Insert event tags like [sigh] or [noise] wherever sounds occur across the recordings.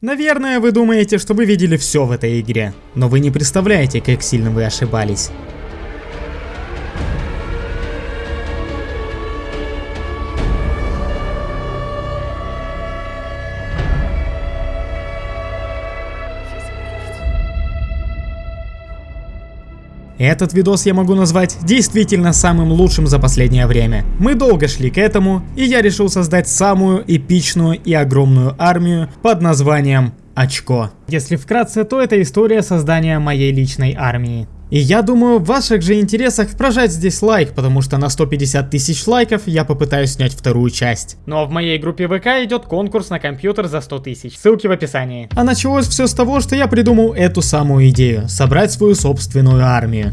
Наверное, вы думаете, что вы видели все в этой игре, но вы не представляете, как сильно вы ошибались. Этот видос я могу назвать действительно самым лучшим за последнее время. Мы долго шли к этому, и я решил создать самую эпичную и огромную армию под названием Очко. Если вкратце, то это история создания моей личной армии. И я думаю, в ваших же интересах прожать здесь лайк, потому что на 150 тысяч лайков я попытаюсь снять вторую часть. Ну а в моей группе ВК идет конкурс на компьютер за 100 тысяч. Ссылки в описании. А началось все с того, что я придумал эту самую идею. Собрать свою собственную армию.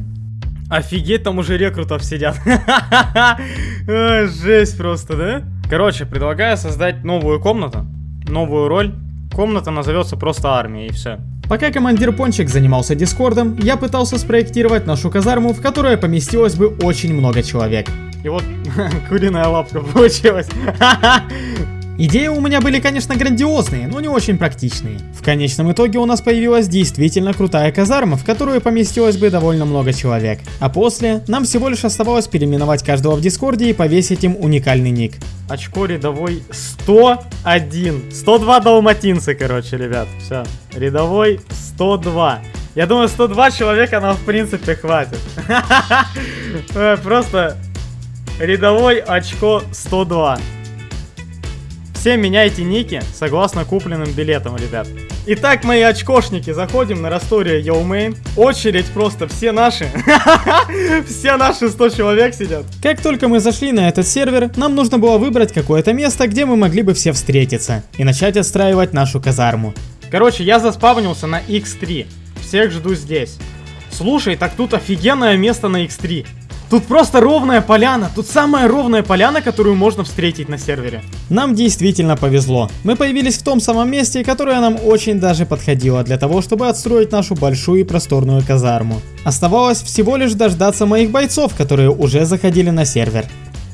Офигеть, там уже рекрутов сидят. [laughs] Жесть просто, да? Короче, предлагаю создать новую комнату, новую роль. Комната назовется просто армия и все. Пока командир Пончик занимался дискордом, я пытался спроектировать нашу казарму, в которой поместилось бы очень много человек. И вот [laughs] куриная лапка получилась. [laughs] Идеи у меня были, конечно, грандиозные, но не очень практичные. В конечном итоге у нас появилась действительно крутая казарма, в которую поместилось бы довольно много человек. А после, нам всего лишь оставалось переименовать каждого в дискорде и повесить им уникальный ник. Очко рядовой 101. 102 далматинцы, короче, ребят. Все. Рядовой 102. Я думаю, 102 человека нам в принципе хватит. [laughs] Просто рядовой очко 102. Все меняйте ники согласно купленным билетам, ребят. Итак, мои очкошники, заходим на Rustoria EU Main. Очередь просто все наши. [laughs] Все наши 100 человек сидят. Как только мы зашли на этот сервер, нам нужно было выбрать какое-то место, где мы могли бы все встретиться. И начать отстраивать нашу казарму. Короче, я заспавнился на X3. Всех жду здесь. Слушай, так тут офигенное место на X3. Тут просто ровная поляна. Тут самая ровная поляна, которую можно встретить на сервере. Нам действительно повезло. Мы появились в том самом месте, которое нам очень даже подходило для того, чтобы отстроить нашу большую и просторную казарму. Оставалось всего лишь дождаться моих бойцов, которые уже заходили на сервер.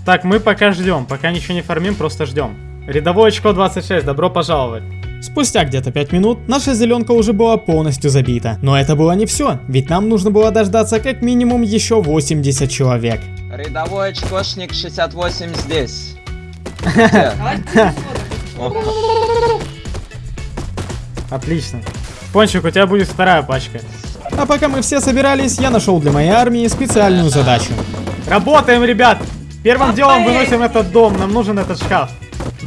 Так, мы пока ждем. Пока ничего не фармим, просто ждем. Рядовой очко 26, добро пожаловать. Спустя где-то 5 минут наша зеленка уже была полностью забита. Но это было не все, ведь нам нужно было дождаться как минимум еще 80 человек. Рядовой очкошник 68 здесь. Отлично. Пончик, у тебя будет вторая пачка. А пока мы все собирались, я нашел для моей армии специальную задачу. Работаем, ребят! Первым делом выносим этот дом, нам нужен этот шкаф.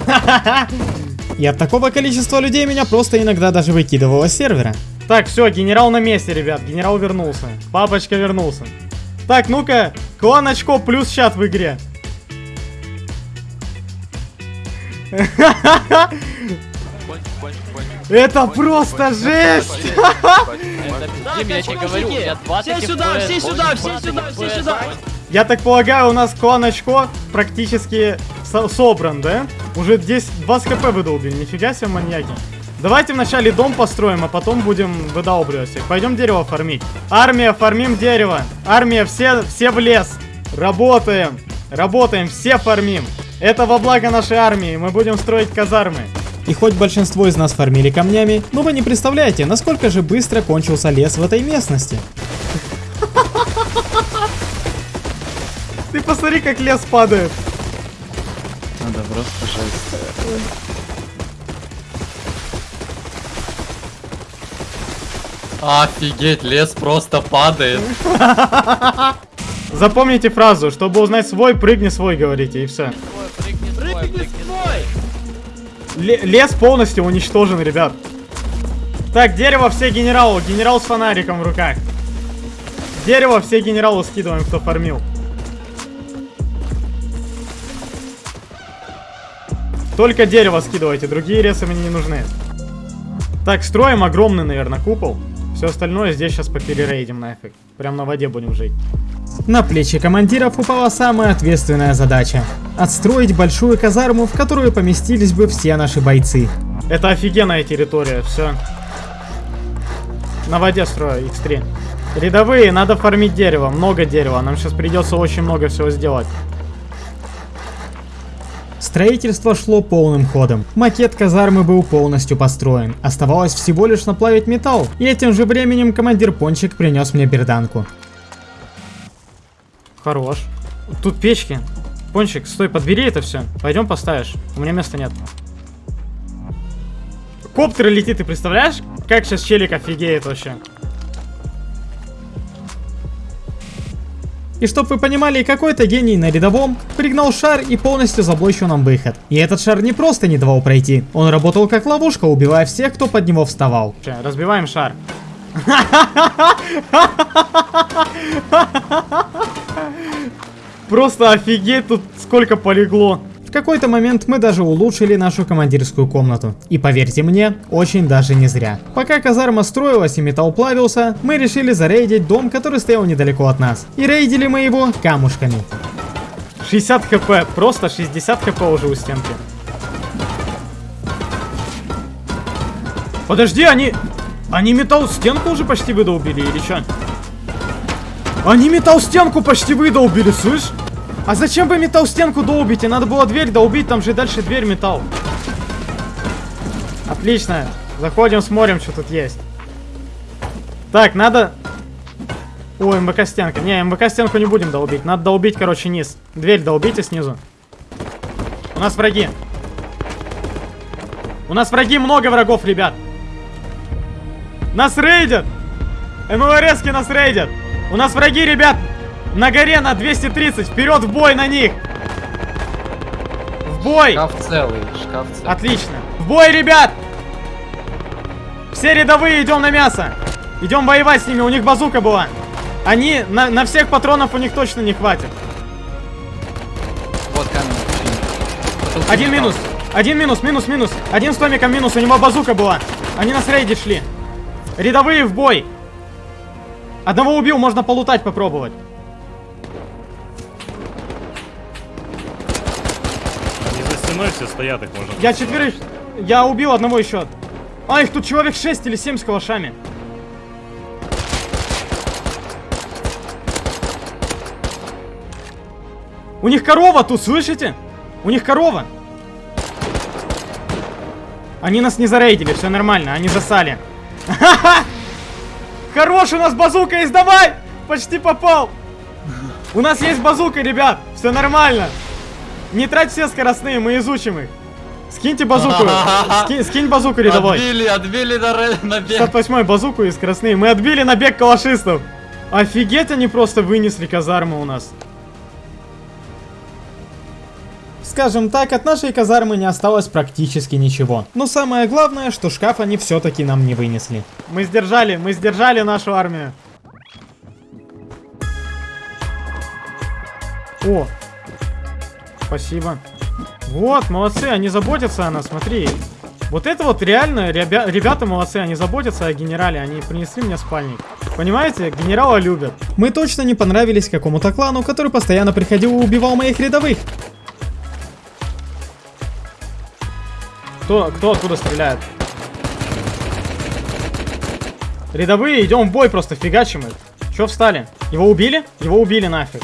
[laughs] И от такого количества людей меня просто иногда даже выкидывало с сервера. Так, все, генерал на месте, ребят. Генерал вернулся. Папочка вернулся. Так, ну-ка, клан очко плюс чат в игре. [laughs] Это просто жесть! [laughs] Все сюда, все сюда, все сюда, все сюда! Я так полагаю, у нас клан очко практически со собран, да? Уже здесь 20 кп выдолбили, нифига себе маньяки. Давайте вначале дом построим, а потом будем выдалбливать. Пойдем дерево фармить. Армия, фармим дерево. Армия, все, все в лес. Работаем. Работаем, все фармим. Это во благо нашей армии. Мы будем строить казармы. И хоть большинство из нас фармили камнями, но вы не представляете, насколько же быстро кончился лес в этой местности. Ты посмотри, как лес падает. Надо просто жесть. Офигеть, лес просто падает. Запомните фразу, чтобы узнать свой, прыгни свой, говорите, и все. Лес полностью уничтожен, ребят. Так, дерево все генералу. Генерал с фонариком в руках. Дерево все генералу скидываем, кто фармил. Только дерево скидывайте, другие ресы мне не нужны. Так, строим огромный, наверное, купол. Все остальное здесь сейчас поперерейдим нафиг. Прям на воде будем жить. На плечи командиров упала самая ответственная задача. Отстроить большую казарму, в которую поместились бы все наши бойцы. Это офигенная территория, все. На воде строю, x3. Рядовые, надо фармить дерево, много дерева. Нам сейчас придется очень много всего сделать. Строительство шло полным ходом. Макет казармы был полностью построен. Оставалось всего лишь наплавить металл. И этим же временем командир Пончик принес мне берданку. Хорош. Тут печки. Пончик, стой, подбери это все. Пойдем поставишь. У меня места нет. Коптер летит, ты представляешь? Как сейчас челик офигеет вообще. И чтоб вы понимали, какой-то гений на рядовом пригнал шар и полностью заблочил нам выход. И этот шар не просто не давал пройти, он работал как ловушка, убивая всех, кто под него вставал. Разбиваем шар. [laughs] Просто офигеть, тут сколько полегло. Какой-то момент мы даже улучшили нашу командирскую комнату. И поверьте мне, очень даже не зря. Пока казарма строилась и металл плавился, мы решили зарейдить дом, который стоял недалеко от нас. И рейдили мы его камушками. 60 хп, просто 60 хп уже у стенки. Подожди, они... Они металл стенку уже почти выдолбили или что? Они металл стенку почти выдолбили, слышь? А зачем вы металл стенку долбите? Надо было дверь долбить, там же дальше дверь металл. Отлично. Заходим, смотрим, что тут есть. Так, надо... О, МВК стенка. Не, МВК стенку не будем долбить. Надо долбить, короче, низ. Дверь долбите снизу. У нас враги. У нас враги, много врагов, ребят. Нас рейдят. МЛРСки нас рейдят. У нас враги, ребят. На горе на 230. Вперед в бой на них. В бой. Шкаф целый, шкаф целый. Отлично. В бой, ребят. Все рядовые идем на мясо. Идем воевать с ними. У них базука была. Они, на, на всех патронов у них точно не хватит. Вот камень. Один минус. Один минус, минус, минус. Один с томиком минус. У него базука была. Они нас рейдить шли. Рядовые в бой. Одного убил, можно полутать попробовать. Стеной все стоят, их можно. Я четверых... Я убил одного еще. А, их тут человек 6 или 7 с калашами. У них корова тут, слышите? У них корова. Они нас не зарейдили, все нормально, они засали. [laughs] Хорош, у нас базука есть, давай! Почти попал. У нас есть базука, ребят, все нормально. Не трать все скоростные, мы изучим их. Скиньте базуку. [laughs] Ски- скинь базуку рядовой. Отбили, отбили на, на бег. 68 базуку и скоростные. Мы отбили набег калашистов. Офигеть, они просто вынесли казарму у нас. Скажем так, от нашей казармы не осталось практически ничего. Но самое главное, что шкаф они все-таки нам не вынесли. Мы сдержали, мы сдержали нашу армию. О, спасибо. Вот, молодцы, они заботятся о нас, смотри. Вот это вот реально, ребя- ребята молодцы, они заботятся о генерале, они принесли мне спальник. Понимаете, генерала любят. Мы точно не понравились какому-то клану, который постоянно приходил и убивал моих рядовых. Кто, кто оттуда стреляет? Рядовые, идем в бой, просто фигачим их. Че встали? Его убили? Его убили нафиг.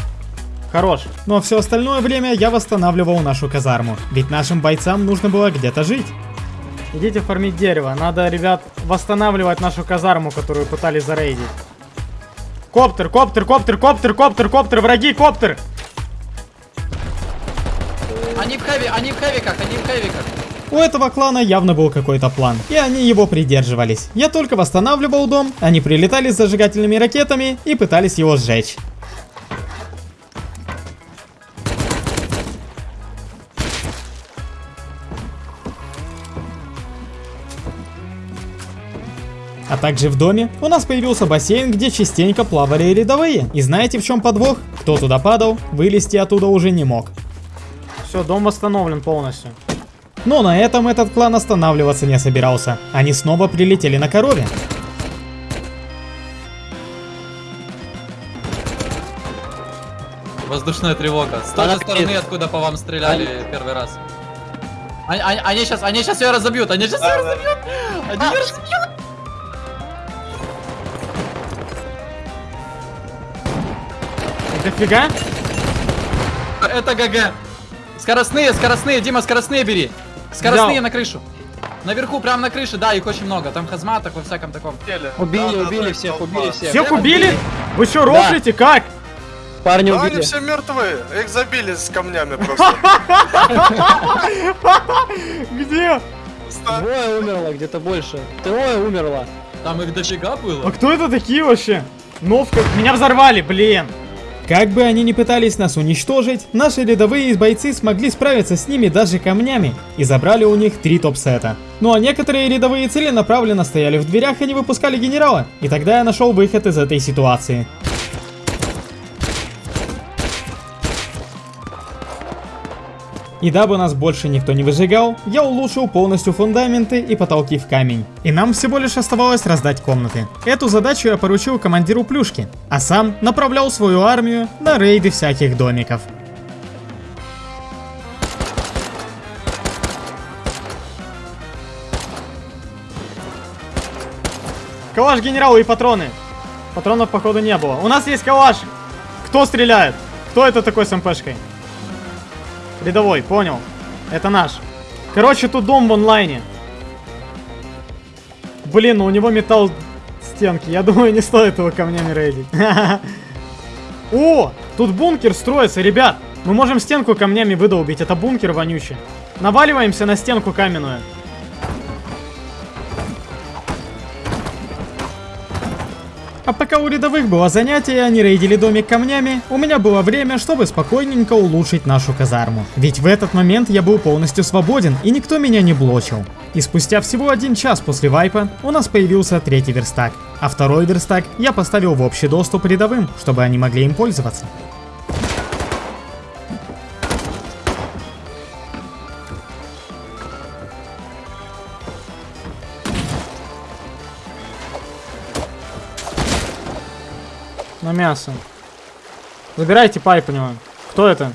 Хорош. Ну а все остальное время я восстанавливал нашу казарму. Ведь нашим бойцам нужно было где-то жить. Идите фармить дерево. Надо, ребят, восстанавливать нашу казарму, которую пытались зарейдить. Коптер, коптер, коптер, коптер, коптер, коптер, враги, коптер! Они в хэви, они в хэвиках, они в хэвиках. У этого клана явно был какой-то план, и они его придерживались. Я только восстанавливал дом, они прилетали с зажигательными ракетами и пытались его сжечь. Также в доме у нас появился бассейн, где частенько плавали рядовые. И знаете в чем подвох? Кто туда падал, вылезти оттуда уже не мог. Все, дом восстановлен полностью. Но на этом этот клан останавливаться не собирался. Они снова прилетели на корове. Воздушная тревога. С той же стороны, откуда по вам стреляли первый раз. Они, они, они сейчас, они сейчас ее разобьют, они сейчас ее разобьют. Они ее разобьют. Дофига? Это ГГ. Скоростные, скоростные, Дима, скоростные бери. Скоростные Взял. на крышу. Наверху, прям на крыше, да, их очень много. Там хазматок во всяком таком. Убили, убили всех, убили всех. Всех убили? Вы что, рофлите? Как? Парни Да, они убили. все мертвые. Их забили с камнями [laughs] просто. Где? Двое умерло, где-то больше. Трое умерло. Там их дофига А было. кто это такие вообще? Новка. Меня взорвали, блин. Как бы они ни пытались нас уничтожить, наши рядовые бойцы смогли справиться с ними даже камнями и забрали у них три топ-сета. Ну а некоторые рядовые целенаправленно стояли в дверях и не выпускали генерала, и тогда я нашел выход из этой ситуации. И дабы нас больше никто не выжигал, я улучшил полностью фундаменты и потолки в камень. И нам всего лишь оставалось раздать комнаты. Эту задачу я поручил командиру Плюшки, а сам направлял свою армию на рейды всяких домиков. Калаш генералу и патроны. Патронов походу не было. У нас есть калаш. Кто стреляет? Кто это такой с МПшкой? Рядовой, понял. Это наш. Короче, тут дом в онлайне. Блин, ну у него металл стенки. Я думаю, не стоит его камнями рейдить. [laughs] О, тут бункер строится, ребят. Мы можем стенку камнями выдолбить. Это бункер вонючий. Наваливаемся на стенку каменную. А пока у рядовых было занятие, они рейдили домик камнями, у меня было время, чтобы спокойненько улучшить нашу казарму. Ведь в этот момент я был полностью свободен, и никто меня не блочил. И спустя всего один час после вайпа у нас появился третий верстак. А второй верстак я поставил в общий доступ рядовым, чтобы они могли им пользоваться. На мясо. Забирайте пайп у него. Кто это?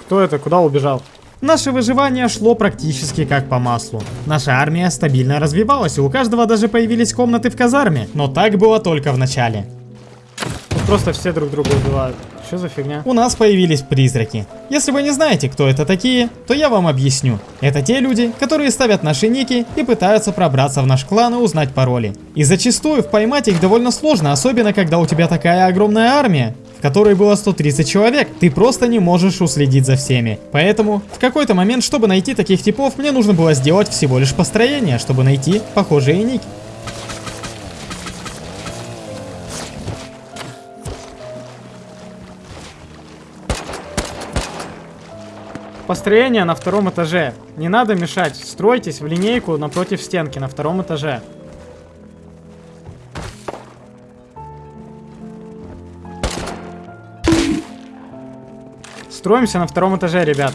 Кто это? Куда убежал? Наше выживание шло практически как по маслу. Наша армия стабильно развивалась, и у каждого даже появились комнаты в казарме. Но так было только в начале. Тут просто все друг друга убивают. Что за фигня? У нас появились призраки. Если вы не знаете, кто это такие, то я вам объясню. Это те люди, которые ставят наши ники и пытаются пробраться в наш клан и узнать пароли. И зачастую поймать их довольно сложно, особенно когда у тебя такая огромная армия, в которой было 130 человек, ты просто не можешь уследить за всеми. Поэтому, в какой-то момент, чтобы найти таких типов, мне нужно было сделать всего лишь построение, чтобы найти похожие ники. Построение на втором этаже. Не надо мешать. Стройтесь в линейку напротив стенки на втором этаже. Строимся на втором этаже, ребят.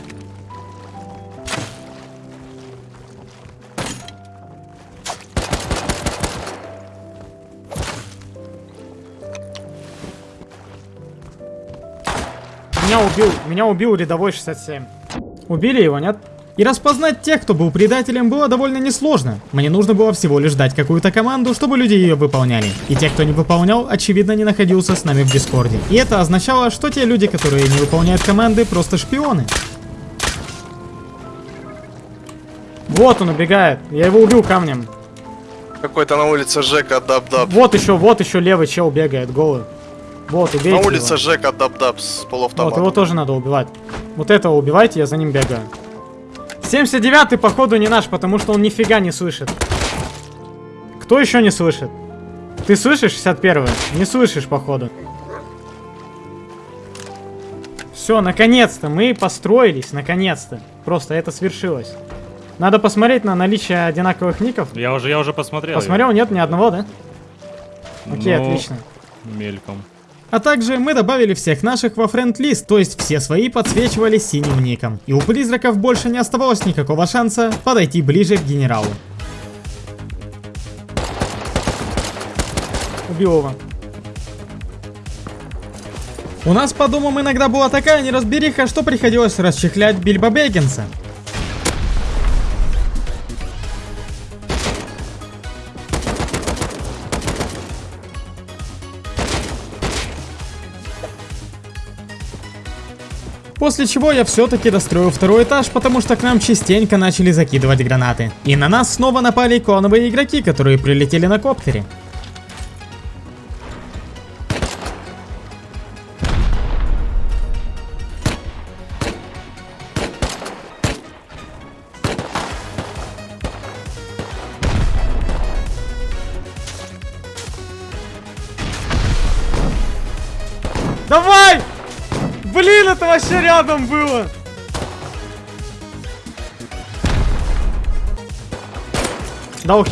Меня убил, меня убил рядовой 67. Убили его, нет? И распознать тех, кто был предателем, было довольно несложно. Мне нужно было всего лишь дать какую-то команду, чтобы люди ее выполняли. И те, кто не выполнял, очевидно не находился с нами в Дискорде. И это означало, что те люди, которые не выполняют команды, просто шпионы. Вот он убегает. Я его убил камнем. Какой-то на улице Жека даб-даб. Вот еще, вот еще левый чел бегает, голый. Вот, убейте На его. улице Жека даб-даб с Вот, полуавтоматом. его тоже надо убивать. Вот этого убивайте, я за ним бегаю. 79-й, походу, не наш, потому что он нифига не слышит. Кто еще не слышит? Ты слышишь 61-й? Не слышишь, походу. Все, наконец-то, мы построились, наконец-то. Просто это свершилось. Надо посмотреть на наличие одинаковых ников. Я уже, я уже посмотрел. Посмотрел, нет ни одного, да? Окей, Ну, отлично. Мельком. А также мы добавили всех наших во френд-лист, то есть все свои подсвечивались синим ником. И у призраков больше не оставалось никакого шанса подойти ближе к генералу. Убил его. У нас по домам иногда была такая неразбериха, что приходилось расчехлять Бильбо Бэггинса. После чего я все-таки достроил второй этаж, потому что к нам частенько начали закидывать гранаты. И на нас снова напали клановые игроки, которые прилетели на коптере. Блин, это вообще рядом было! Дал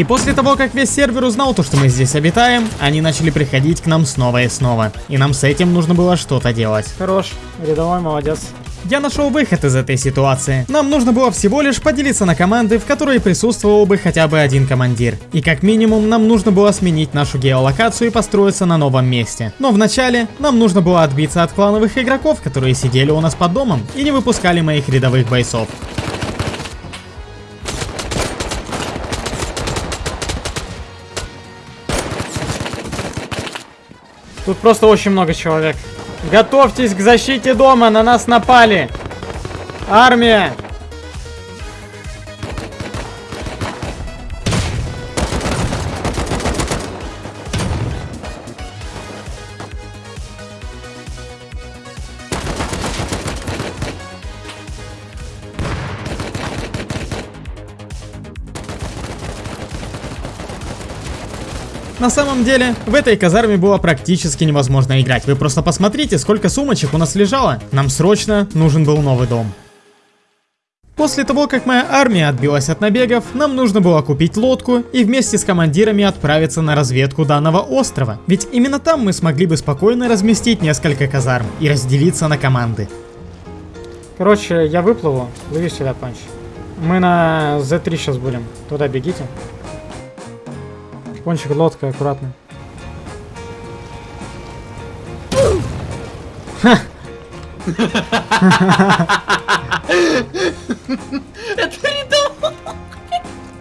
И после того, как весь сервер узнал то, что мы здесь обитаем, они начали приходить к нам снова и снова. И нам с этим нужно было что-то делать. Хорош, рядовой молодец. Я нашел выход из этой ситуации. Нам нужно было всего лишь поделиться на команды, в которые присутствовал бы хотя бы один командир. И как минимум нам нужно было сменить нашу геолокацию и построиться на новом месте. Но вначале нам нужно было отбиться от клановых игроков, которые сидели у нас под домом и не выпускали моих рядовых бойцов. Тут просто очень много человек. Готовьтесь к защите дома, на нас напали. Армия. На самом деле, в этой казарме было практически невозможно играть. Вы просто посмотрите, сколько сумочек у нас лежало. Нам срочно нужен был новый дом. После того, как моя армия отбилась от набегов, нам нужно было купить лодку и вместе с командирами отправиться на разведку данного острова. Ведь именно там мы смогли бы спокойно разместить несколько казарм и разделиться на команды. Короче, я выплыву. Лови сюда, Панч. Мы на Z3 сейчас будем. Туда бегите. Пончик, лодка, аккуратно.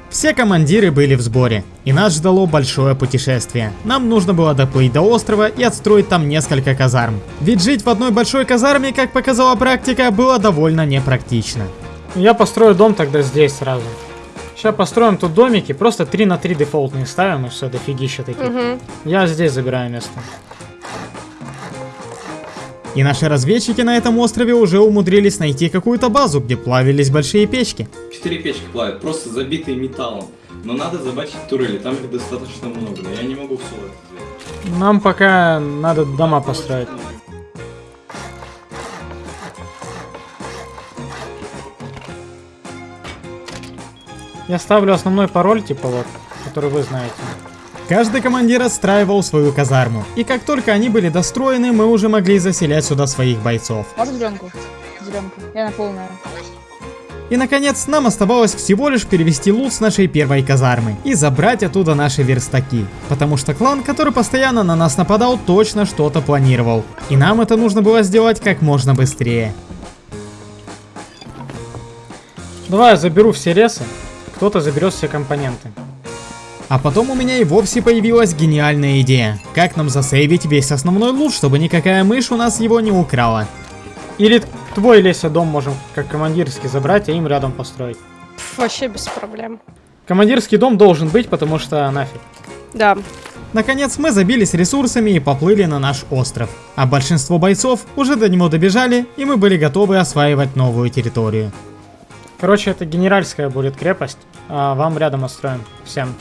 Все командиры были в сборе, и нас ждало большое путешествие. Нам нужно было доплыть до острова и отстроить там несколько казарм. Ведь жить в одной большой казарме, как показала практика, было довольно непрактично. Я построю дом тогда здесь сразу. Сейчас построим тут домики, просто 3 на 3 дефолтные ставим и все, дофигища таких. Угу. Я здесь забираю место. И наши разведчики на этом острове уже умудрились найти какую-то базу, где плавились большие печки. Четыре печки плавят, просто забитые металлом. Но надо забачить турели, там их достаточно много, но я не могу все это сделать. Нам пока надо дома построить. Я ставлю основной пароль, типа вот, который вы знаете. Каждый командир отстраивал свою казарму, и как только они были достроены, мы уже могли заселять сюда своих бойцов. Можно зеленку? Зеленку. Я на полную. И наконец, нам оставалось всего лишь перевести лут с нашей первой казармы и забрать оттуда наши верстаки. Потому что клан, который постоянно на нас нападал, точно что-то планировал. И нам это нужно было сделать как можно быстрее. Давай я заберу все ресы, кто-то заберет все компоненты. А потом у меня и вовсе появилась гениальная идея. Как нам засейвить весь основной лут, чтобы никакая мышь у нас его не украла. Или твой Леся дом можем как командирский забрать, а им рядом построить. Пф, вообще без проблем. Командирский дом должен быть, потому что нафиг. Да. Наконец мы забились ресурсами и поплыли на наш остров. А большинство бойцов уже до него добежали, и мы были готовы осваивать новую территорию. Короче, это генеральская будет крепость, а вам рядом отстроим. Всем.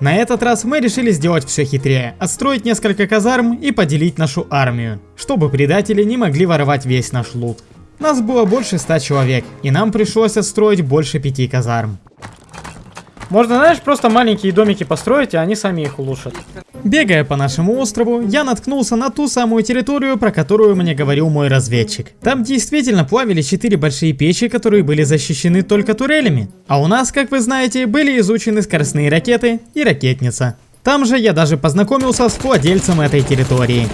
На этот раз мы решили сделать все хитрее, отстроить несколько казарм и поделить нашу армию, чтобы предатели не могли воровать весь наш лут. Нас было больше ста человек, и нам пришлось отстроить больше пяти казарм. Можно, знаешь, просто маленькие домики построить, и они сами их улучшат. Бегая по нашему острову, я наткнулся на ту самую территорию, про которую мне говорил мой разведчик. Там действительно плавили четыре большие печи, которые были защищены только турелями. А у нас, как вы знаете, были изучены скоростные ракеты и ракетница. Там же я даже познакомился с владельцем этой территории.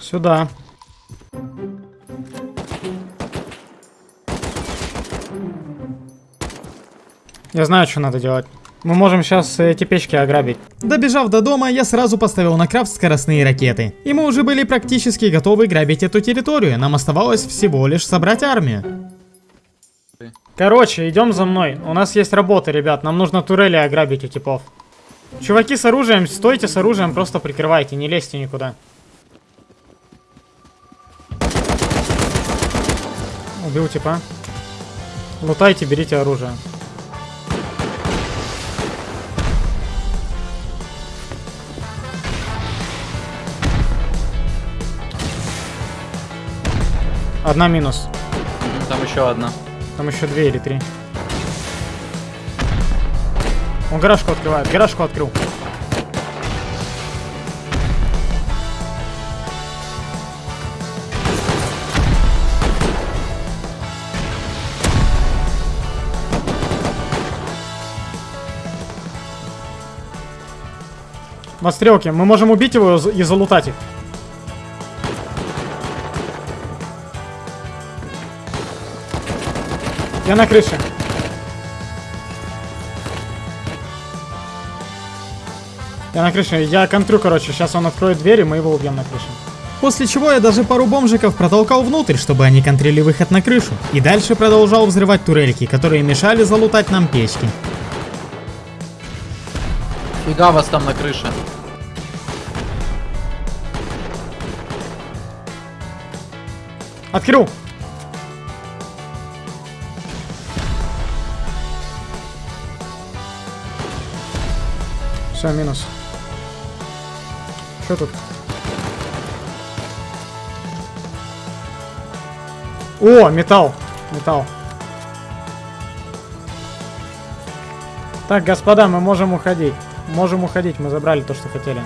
Сюда. Я знаю, что надо делать. Мы можем сейчас эти печки ограбить. Добежав до дома, я сразу поставил на крафт скоростные ракеты. И мы уже были практически готовы грабить эту территорию. Нам оставалось всего лишь собрать армию. Короче, идем за мной. У нас есть работа, ребят. Нам нужно турели ограбить у типов. Чуваки с оружием, стойте с оружием, просто прикрывайте, не лезьте никуда. Убил типа. Лутайте, берите оружие. Одна минус. Там еще одна. Там еще две или три. Он гаражку открывает. Гаражку открыл. На стрелке. Мы можем убить его и залутать их. Я на крыше. Я на крыше. Я контрю, короче. Сейчас он откроет дверь, и мы его убьем на крыше. После чего я даже пару бомжиков протолкал внутрь, чтобы они контрили выход на крышу. И дальше продолжал взрывать турельки, которые мешали залутать нам печки. Фига вас там на крыше. Открыл! Все, минус. Что тут? О, металл. Металл. Так, господа, мы можем уходить. Можем уходить, мы забрали то, что хотели.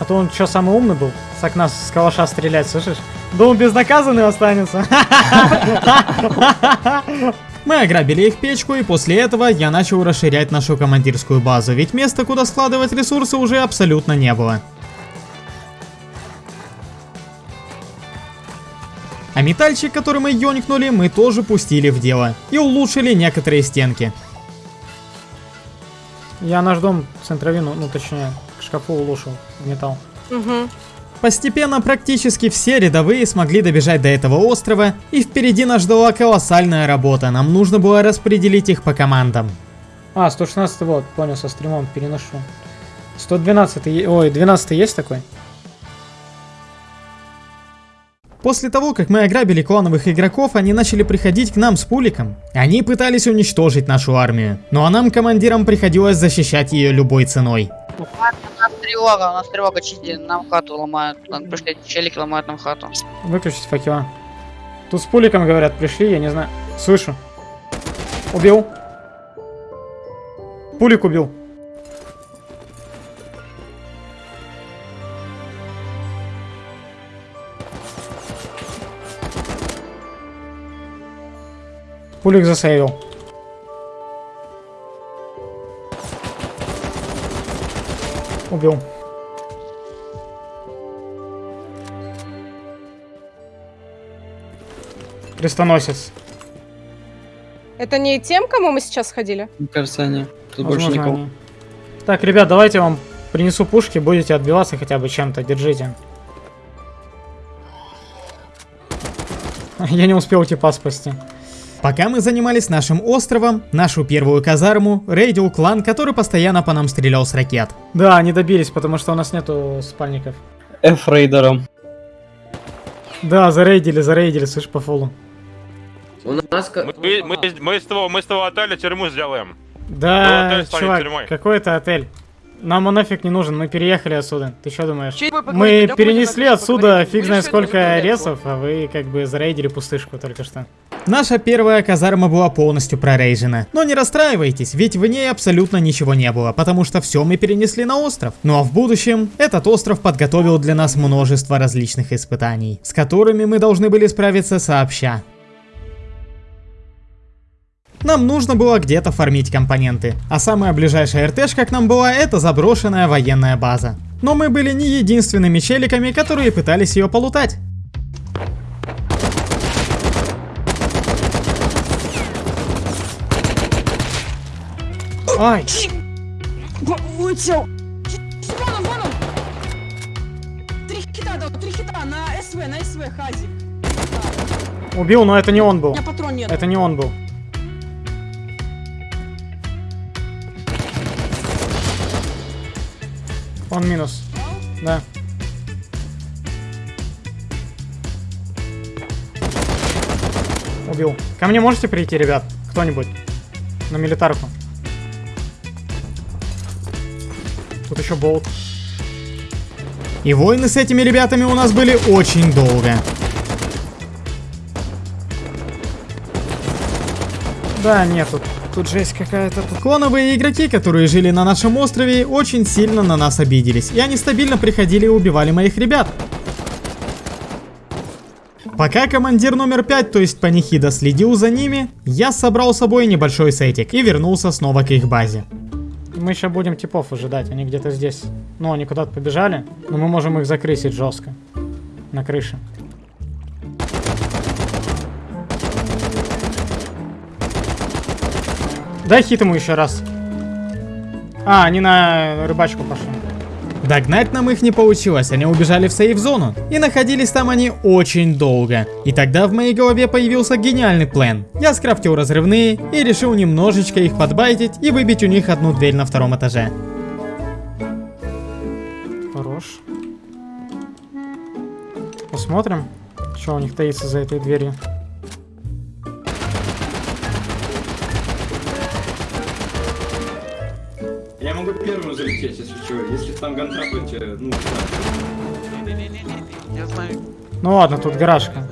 А то он что, самый умный был? С окна с калаша стрелять, слышишь? Думал, безнаказанный останется. [laughs] Мы ограбили их печку, и после этого я начал расширять нашу командирскую базу, ведь места, куда складывать ресурсы, уже абсолютно не было. А метальчик, который мы ёникнули, мы тоже пустили в дело. И улучшили некоторые стенки. Я наш дом центровину, ну точнее, к шкафу улучшил в металл. Угу. Постепенно практически все рядовые смогли добежать до этого острова, и впереди нас ждала колоссальная работа, нам нужно было распределить их по командам. А, 116 вот, понял, со стримом переношу. 112, ой, 12 есть такой? После того, как мы ограбили клановых игроков, они начали приходить к нам с пуликом. Они пытались уничтожить нашу армию, ну а нам, командирам, приходилось защищать ее любой ценой. У нас тревога, у нас тревога чисти, нам хату ломают. Там пришли челики ломают нам хату. Выключить факела. Тут с пуликом говорят, пришли, я не знаю. Слышу. Убил. Пулик убил. Пулик засейвил. Убил. Крестоносец. Это не тем, кому мы сейчас ходили? Мне кажется, они. Тут Возможно, больше никого. они. Так, ребят, давайте я вам принесу пушки, будете отбиваться хотя бы чем-то, держите. [laughs] Я не успел типа спасти. Пока мы занимались нашим островом, нашу первую казарму рейдил клан, который постоянно по нам стрелял с ракет. Да, они добились, потому что у нас нету спальников. F-рейдером. Да, зарейдили, зарейдили, слышь, по фолу. У нас... ка- Мы, мы, мы, с того, мы с того отеля тюрьму сделаем. Да, чувак, какой это отель? Нам он нафиг не нужен, мы переехали отсюда. Ты что думаешь? Вы Мы перенесли отсюда фиг знает сколько ресов, а вы как бы зарейдили пустышку только что. Наша первая казарма была полностью прорейжена. Но не расстраивайтесь, ведь в ней абсолютно ничего не было, потому что все мы перенесли на остров. Ну а в будущем этот остров подготовил для нас множество различных испытаний, с которыми мы должны были справиться сообща. Нам нужно было где-то фармить компоненты. А самая ближайшая РТшка к нам была это заброшенная военная база. Но мы были не единственными челиками, которые пытались ее полутать. Ай! Улетел. Вон он, вон он. Три хита дал, три хита на СВ, на СВ, Хази. Убил, но это не он У был. меня патрон нет. Это не он был. Он минус. Да. Убил. Ко мне можете прийти, ребят? Кто-нибудь? На милитарку. Тут еще болт. И войны с этими ребятами у нас были очень долго. Да, нет, тут, тут жесть какая-то. Клоновые игроки, которые жили на нашем острове, очень сильно на нас обиделись. И они стабильно приходили и убивали моих ребят. Пока командир номер 5, то есть Панихида, следил за ними, я собрал с собой небольшой сетик и вернулся снова к их базе. Мы еще будем типов ожидать, они где-то здесь. Ну, они куда-то побежали, но мы можем их закрысить жестко. На крыше. Дай хит ему еще раз. А, они на рыбачку пошли. Догнать нам их не получилось, они убежали в сейф-зону. И находились там они очень долго. И тогда в моей голове появился гениальный план. Я скрафтил разрывные и решил немножечко их подбайтить и выбить у них одну дверь на втором этаже. Хорош. Посмотрим, что у них таится за этой дверью. Могу первым залететь, если что. Если там гантрапать, ну, Я знаю. Ну ладно, тут гаражка.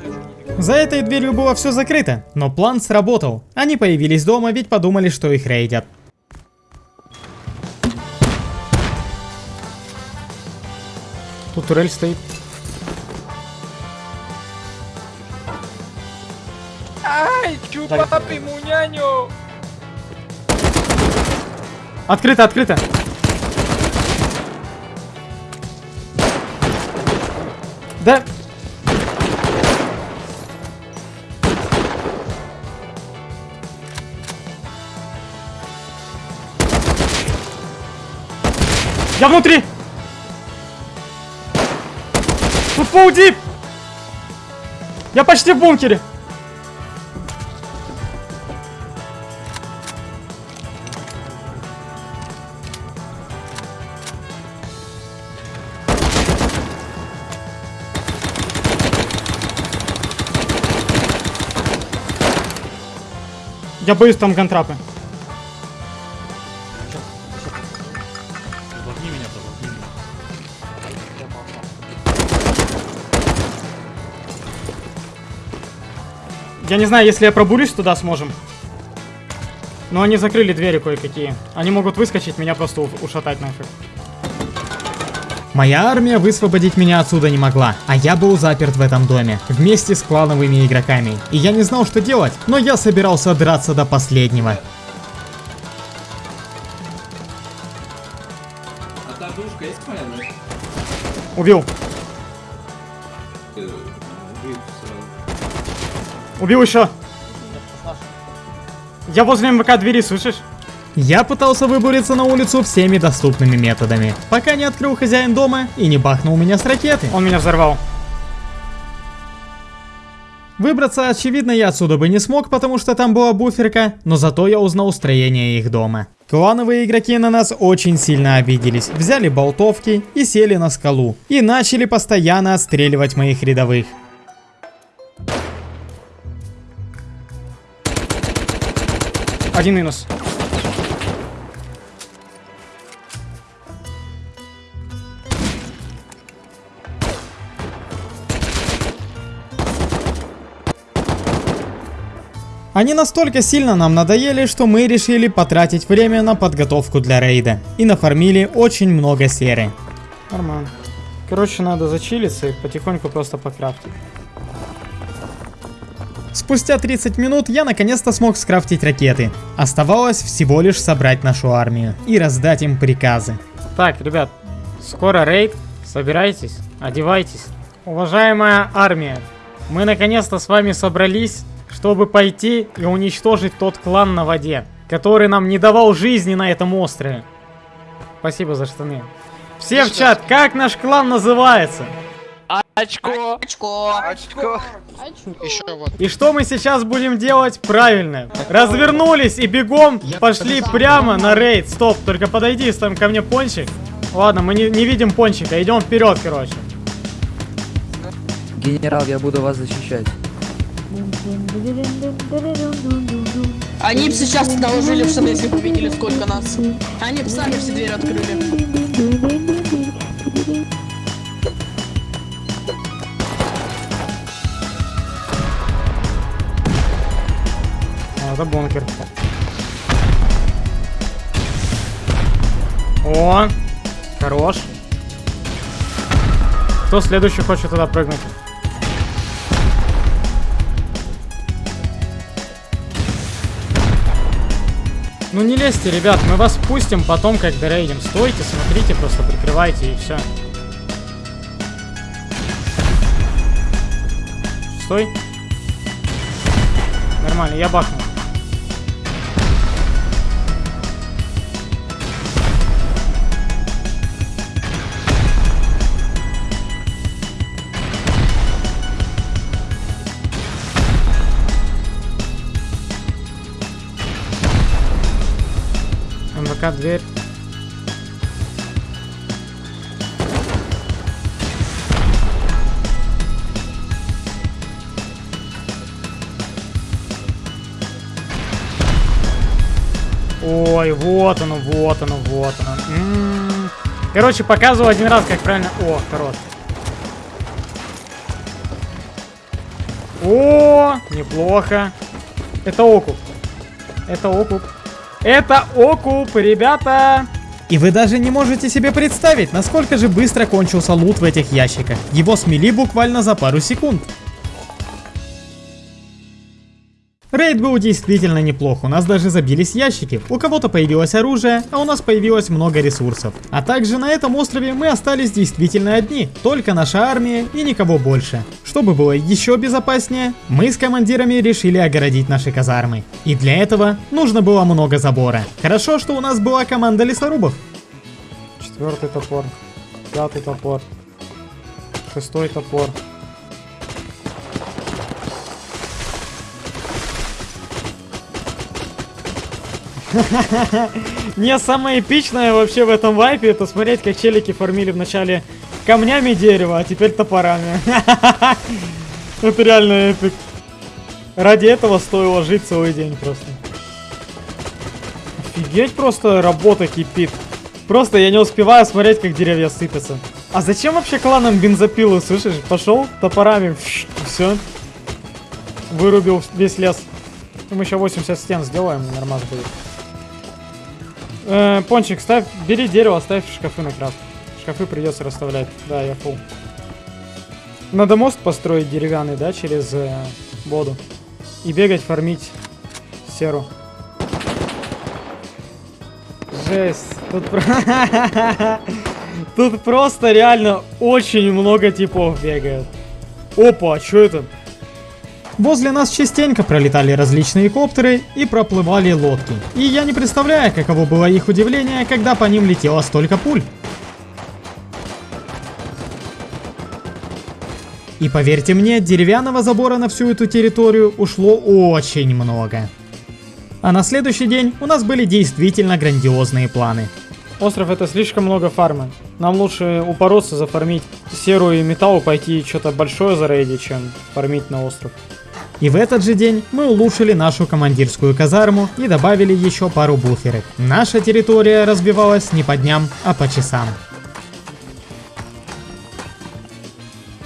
За этой дверью было все закрыто, но план сработал. Они появились дома, ведь подумали, что их рейдят. Тут турель стоит. Ай, чупа, приму няню. Открыто, открыто. Да. Я внутри! Тут пауди! Я почти в бункере! Я боюсь там гантрапы. Я не знаю, если я пробурюсь туда, сможем. Но они закрыли двери кое-какие. Они могут выскочить, меня просто ушатать нафиг. Моя армия высвободить меня отсюда не могла, а я был заперт в этом доме, вместе с клановыми игроками. И я не знал, что делать, но я собирался драться до последнего. А та душка есть моя, да? Убил, Э, убил еще. Я возле МВК двери, слышишь? Я пытался выбуриться на улицу всеми доступными методами, пока не открыл хозяин дома и не бахнул меня с ракеты. Он меня взорвал. Выбраться, очевидно, я отсюда бы не смог, потому что там была буферка, но зато я узнал строение их дома. Клановые игроки на нас очень сильно обиделись, взяли болтовки и сели на скалу, и начали постоянно отстреливать моих рядовых. Один минус. Они настолько сильно нам надоели, что мы решили потратить время на подготовку для рейда. И нафармили очень много серы. Нормально. Короче, надо зачилиться и потихоньку просто покрафтить. Спустя 30 минут я наконец-то смог скрафтить ракеты. Оставалось всего лишь собрать нашу армию и раздать им приказы. Так, ребят, скоро рейд, собирайтесь, одевайтесь. Уважаемая армия, мы наконец-то с вами собрались, чтобы пойти и уничтожить тот клан на воде, который нам не давал жизни на этом острове. Спасибо за штаны. Все в чат, как наш клан называется? Очко! Очко. Очко! И что мы сейчас будем делать? Правильно. Развернулись и бегом пошли прямо на рейд. Стоп, только подойди, там ко мне пончик. Ладно, мы не, не видим пончика, идем вперед, короче. Генерал, я буду вас защищать. Они бы сейчас доложили в СД, если бы видели, сколько нас. Они бы сами все двери открыли. А, это бункер. О, хорош. Кто следующий хочет туда прыгнуть? Ну не лезьте, ребят, мы вас пустим потом, как дорейдим. Стойте, смотрите, просто прикрывайте и все. Стой. Нормально, я бахну. МВК дверь. Ой, вот оно, вот оно, вот оно. М-м-м. Короче, показываю один раз, как правильно... О, хорош. О, неплохо. Это окуп. Это окуп. Это окуп, ребята! И вы даже не можете себе представить, насколько же быстро кончился лут в этих ящиках. Его смели буквально за пару секунд. Рейд был действительно неплох, у нас даже забились ящики, у кого-то появилось оружие, а у нас появилось много ресурсов. А также на этом острове мы остались действительно одни, только наша армия и никого больше. Чтобы было еще безопаснее, мы с командирами решили огородить наши казармы. И для этого нужно было много забора. Хорошо, что у нас была команда лесорубов. Четвертый топор, пятый топор, шестой топор. [laughs] Не, самое эпичное вообще в этом вайпе, это смотреть, как челики фармили вначале камнями дерева, а теперь топорами. [laughs] Это реально эпик. Ради этого стоило жить целый день просто. Офигеть, просто работа кипит. Просто я не успеваю смотреть, как деревья сыпятся. А зачем вообще кланам бензопилу, слышишь? Пошел топорами, все. Вырубил весь лес. Мы еще 80 стен сделаем, нормально будет. Э, пончик, ставь, бери дерево, ставь шкафы на крафт. Шкафы придется расставлять. Да, я фул. Надо мост построить деревянный, да, через э, воду. И бегать, фармить серу. Жесть. Тут, [laughs] Тут просто реально очень много типов бегают. Опа, а что это? Возле нас частенько пролетали различные коптеры и проплывали лодки. И я не представляю, каково было их удивление, когда по ним летело столько пуль. И поверьте мне, деревянного забора на всю эту территорию ушло очень много. А на следующий день у нас были действительно грандиозные планы. Остров это слишком много фармы. Нам лучше упороться, зафармить серую и металл, пойти что-то большое зарейдить, чем фармить на остров. И в этот же день мы улучшили нашу командирскую казарму и добавили еще пару буферов. Наша территория разбивалась не по дням, а по часам.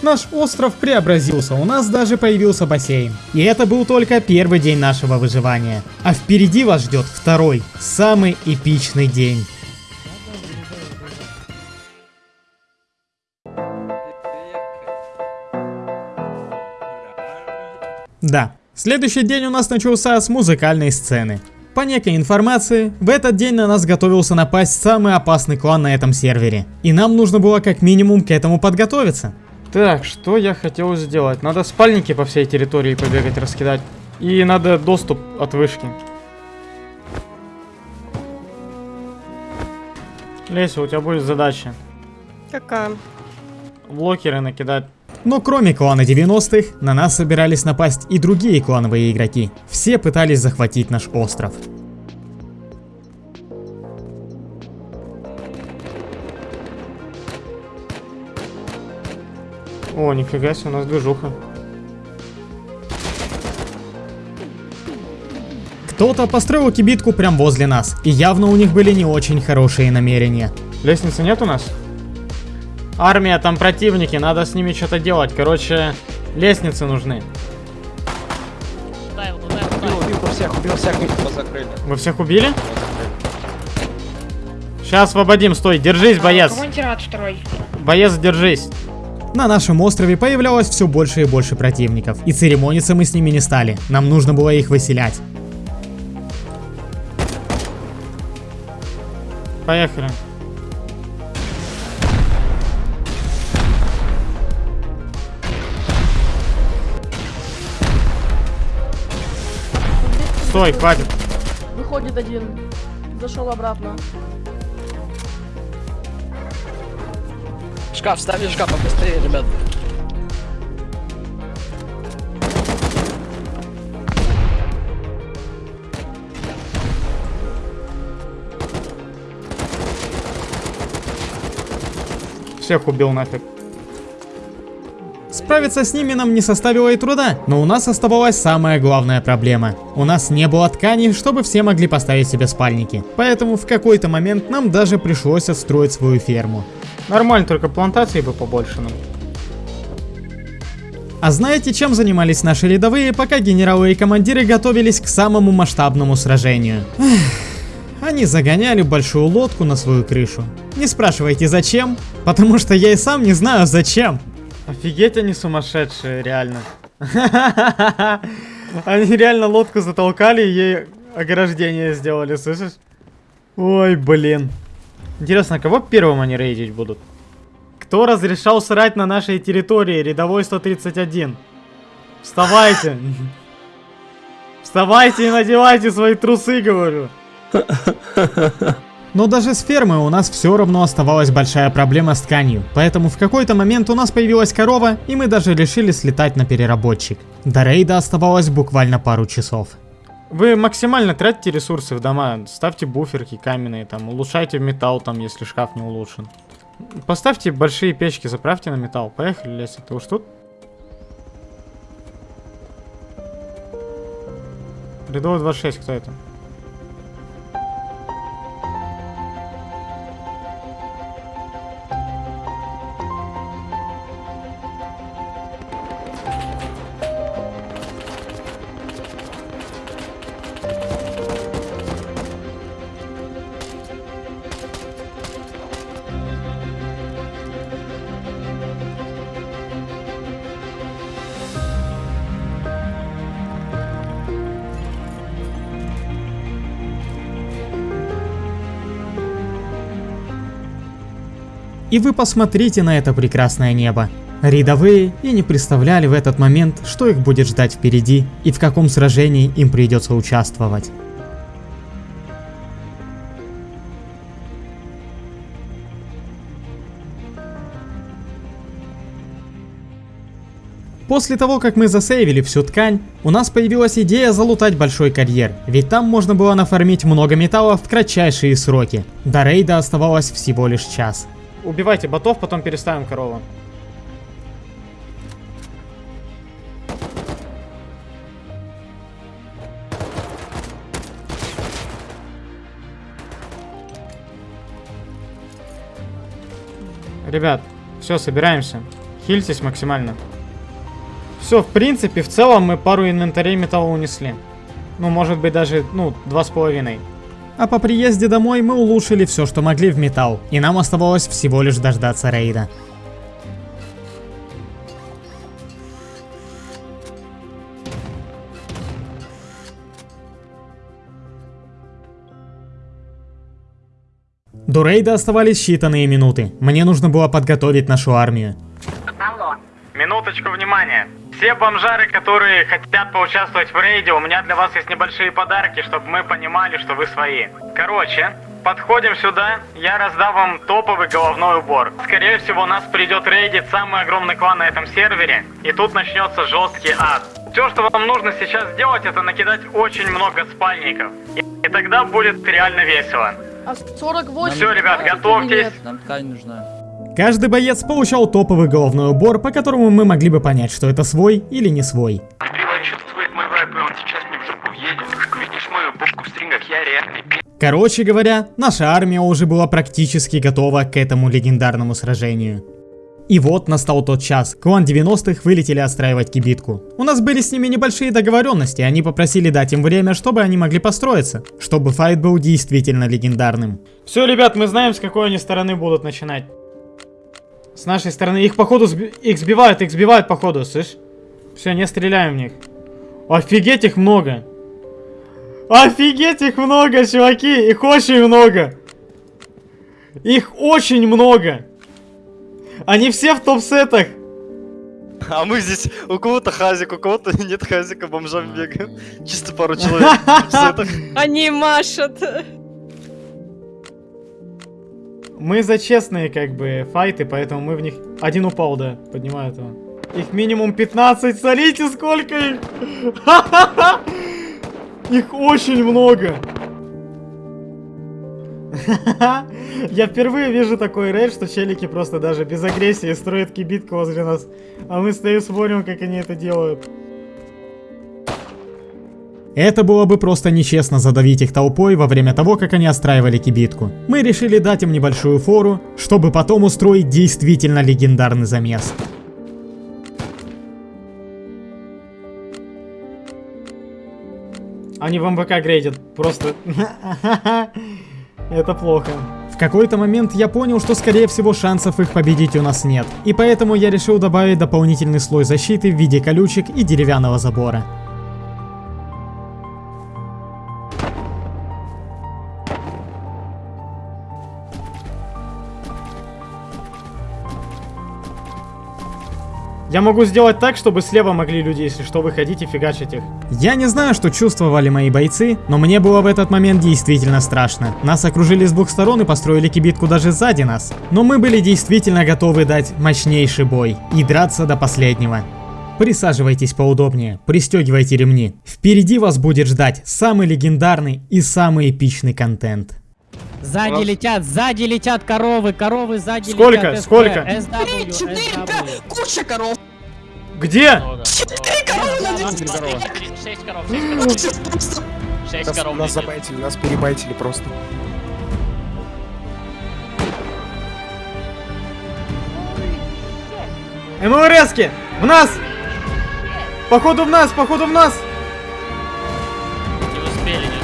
Наш остров преобразился, у нас даже появился бассейн. И это был только первый день нашего выживания. А впереди вас ждет второй, самый эпичный день. Да, Следующий день у нас начался с музыкальной сцены. По некой информации, в этот день на нас готовился напасть самый опасный клан на этом сервере. И нам нужно было как минимум к этому подготовиться. Так, что я хотел сделать? Надо спальники по всей территории побегать, раскидать. И надо доступ от вышки. Леся, у тебя будет задача. Какая? Блокеры накидать. Но кроме клана 90-х, на нас собирались напасть и другие клановые игроки. Все пытались захватить наш остров. О, нифига себе, у нас движуха. Кто-то построил кибитку прям возле нас, и явно у них были не очень хорошие намерения. Лестницы нет у нас? Армия, там противники, надо с ними что-то делать. Короче, лестницы нужны. Убил всех, убил всех, закрыли. Вы всех убили? Сейчас освободим, стой, держись, боец. второй? Боец, держись. На нашем острове появлялось все больше и больше противников, и церемониться мы с ними не стали, нам нужно было их выселять. Поехали. Стой, хватит. Выходит один. Зашел обратно. Шкаф, ставь шкаф, побыстрее, ребят. Всех убил нафиг. Справиться с ними нам не составило и труда, но у нас оставалась самая главная проблема. У нас не было ткани, чтобы все могли поставить себе спальники. Поэтому в какой-то момент нам даже пришлось отстроить свою ферму. Нормально, только плантации бы побольше нам. А знаете, чем занимались наши рядовые, пока генералы и командиры готовились к самому масштабному сражению? Эх, они загоняли большую лодку на свою крышу. Не спрашивайте зачем, потому что я и сам не знаю зачем. Офигеть они сумасшедшие, реально. [laughs] Они реально лодку затолкали и ей ограждение сделали, слышишь? Ой, блин. Интересно, кого первым они рейдить будут? Кто разрешал срать на нашей территории? Рядовой 131. Вставайте. [laughs] Вставайте и надевайте свои трусы, говорю. [laughs] Но даже с фермы у нас все равно оставалась большая проблема с тканью, поэтому в какой-то момент у нас появилась корова, и мы даже решили слетать на переработчик. До рейда оставалось буквально пару часов. Вы максимально тратите ресурсы в дома, ставьте буферки каменные, там, улучшайте металл, там, если шкаф не улучшен. Поставьте большие печки, заправьте на металл. Поехали, Леся, ты уж тут? Рядовой 26, кто это? И вы посмотрите на это прекрасное небо. Рядовые и не представляли в этот момент, что их будет ждать впереди и в каком сражении им придется участвовать. После того, как мы засейвили всю ткань, у нас появилась идея залутать большой карьер, ведь там можно было нафармить много металла в кратчайшие сроки. До рейда оставалось всего лишь час. Убивайте ботов, потом переставим корову. Ребят, все, собираемся. Хильтесь максимально. Все, в принципе, в целом мы пару инвентарей металла унесли. Ну, может быть, даже, ну, два с половиной. А по приезде домой мы улучшили все, что могли в металл, и нам оставалось всего лишь дождаться рейда. До рейда оставались считанные минуты. Мне нужно было подготовить нашу армию. Минуточку внимания. Все бомжары, которые хотят поучаствовать в рейде, у меня для вас есть небольшие подарки, чтобы мы понимали, что вы свои. Короче, подходим сюда, я раздам вам топовый головной убор. Скорее всего, нас придет рейдить самый огромный клан на этом сервере, и тут начнется жесткий ад. Все, что вам нужно сейчас сделать, это накидать очень много спальников. И, и тогда будет реально весело. А 48... Все, ребят, готовьтесь. Нам ткань нужна. Каждый боец получал топовый головной убор, по которому мы могли бы понять, что это свой или не свой. Короче говоря, наша армия уже была практически готова к этому легендарному сражению. И вот настал тот час. Клан 90-х вылетели отстраивать кибитку. У нас были с ними небольшие договоренности, они попросили дать им время, чтобы они могли построиться, чтобы файт был действительно легендарным. Все, ребят, мы знаем, с какой они стороны будут начинать. С нашей стороны. Их походу сби... их сбивают, их сбивают походу, слышь? Все, не стреляем в них. Офигеть их много. Офигеть их много, чуваки. Их очень много. Их очень много. Они все в топ-сетах. А мы здесь, у кого-то хазик, у кого-то нет хазика, бомжам бегаем. Чисто пару человек в топ-сетах. Они машут. Мы за честные, как бы, файты, поэтому мы в них... Один упал, да, поднимаю этого. Их минимум 15, смотрите, сколько их! [laughs] Их очень много! [laughs] Я впервые вижу такой рейд, что челики просто даже без агрессии строят кибитку возле нас. А мы стоим смотрим, как они это делают. Это было бы просто нечестно задавить их толпой во время того, как они отстраивали кибитку. Мы решили дать им небольшую фору, чтобы потом устроить действительно легендарный замес. Они в МВК грейдят, просто... [laughs] Это плохо. В какой-то момент я понял, что скорее всего шансов их победить у нас нет. И поэтому я решил добавить дополнительный слой защиты в виде колючек и деревянного забора. Я могу сделать так, чтобы слева могли люди, если что, выходить и фигачить их. Я не знаю, что чувствовали мои бойцы, но мне было в этот момент действительно страшно. Нас окружили с двух сторон и построили кибитку даже сзади нас. Но мы были действительно готовы дать мощнейший бой и драться до последнего. Присаживайтесь поудобнее, пристегивайте ремни. Впереди вас будет ждать самый легендарный и самый эпичный контент. Сзади нас- летят, сзади летят коровы, коровы сзади Сколько? летят. Сколько? SW, Три, четыре, куча коров. Где? Четыре коровы на Шесть коров, Сейчас просто шесть коров. Нас забайтили, нас перебайтили просто. МЛРСки! В нас! Походу в нас, походу в нас! Не успели, не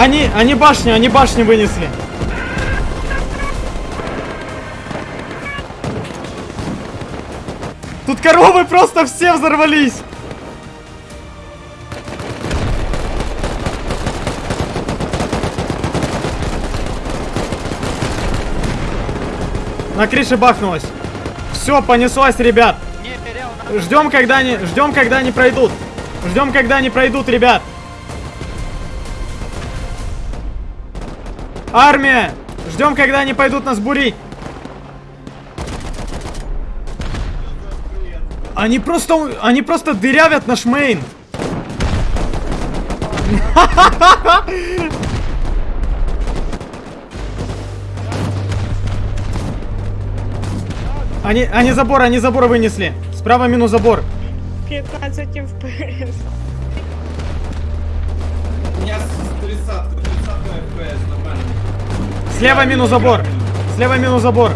Они, они башню, они башню вынесли. Тут коровы просто все взорвались. На крыше бахнулось. Все, понеслась, ребят. Ждем, когда они, ждем, когда они пройдут. Ждем, когда они пройдут, ребят. Армия! Ждем, когда они пойдут нас бурить. Они просто, они просто дырявят наш мейн. Они, они забор, они забор вынесли. Справа минус забор. 15 FPS. Меня 30 30 FPS, нормально. Слева минус забор. Слева минус забор.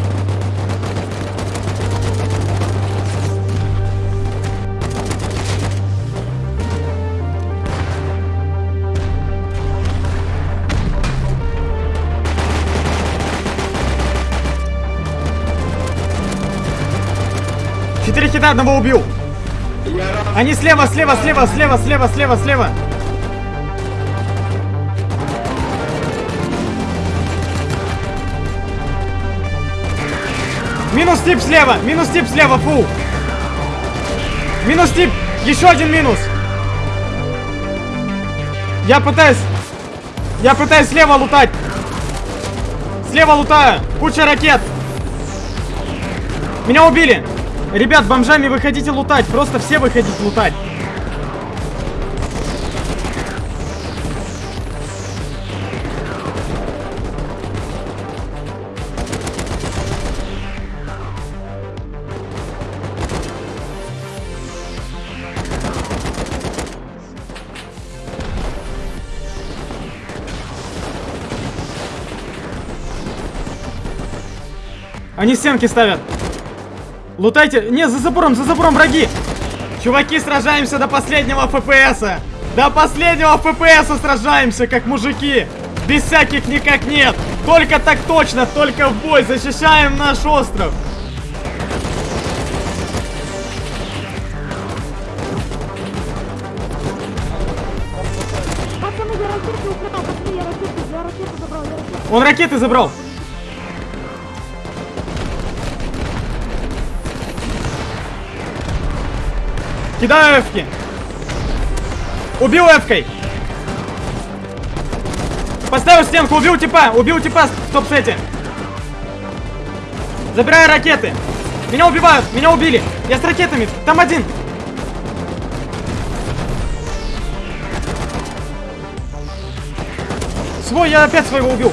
Четыре хита, одного убил. Они слева, слева, слева, слева, слева, слева, слева. Минус тип слева, минус тип слева, фу. Минус тип, еще один минус. Я пытаюсь, я пытаюсь слева лутать. Слева лутаю, куча ракет. Меня убили. Ребят, бомжами выходите лутать, просто все выходите лутать. Они стенки ставят. Лутайте. Не, за забором, за забором враги. Чуваки, сражаемся до последнего ФПСа. До последнего ФПСа сражаемся, как мужики. Без всяких никак нет. Только так точно, только в бой. Защищаем наш остров. Он ракеты забрал. Кидаю эфки. Убил эфкой. Поставил стенку, убил типа, убил типа в топ-сете. Забираю ракеты. Меня убивают, меня убили. Я с ракетами, там один. Свой, я опять своего убил.